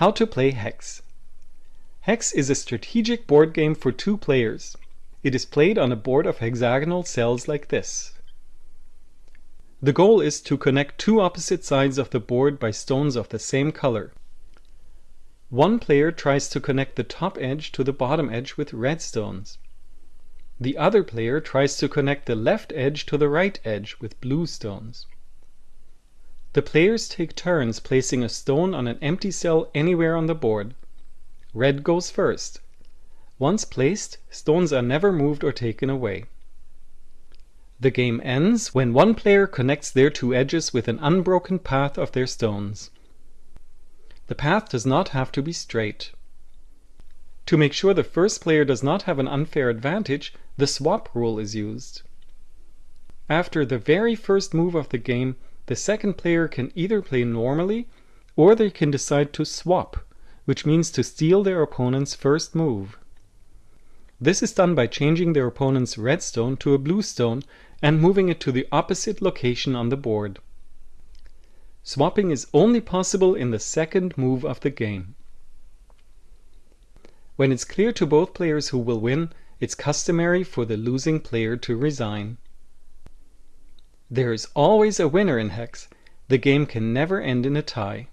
How to play Hex. Hex is a strategic board game for two players. It is played on a board of hexagonal cells like this. The goal is to connect two opposite sides of the board by stones of the same color. One player tries to connect the top edge to the bottom edge with red stones. The other player tries to connect the left edge to the right edge with blue stones. The players take turns placing a stone on an empty cell anywhere on the board. Red goes first. Once placed, stones are never moved or taken away. The game ends when one player connects their two edges with an unbroken path of their stones. The path does not have to be straight. To make sure the first player does not have an unfair advantage, the swap rule is used. After the very first move of the game, the second player can either play normally or they can decide to swap, which means to steal their opponent's first move. This is done by changing their opponent's red stone to a blue stone and moving it to the opposite location on the board. Swapping is only possible in the second move of the game. When it's clear to both players who will win, it's customary for the losing player to resign. There is always a winner in Hex. The game can never end in a tie.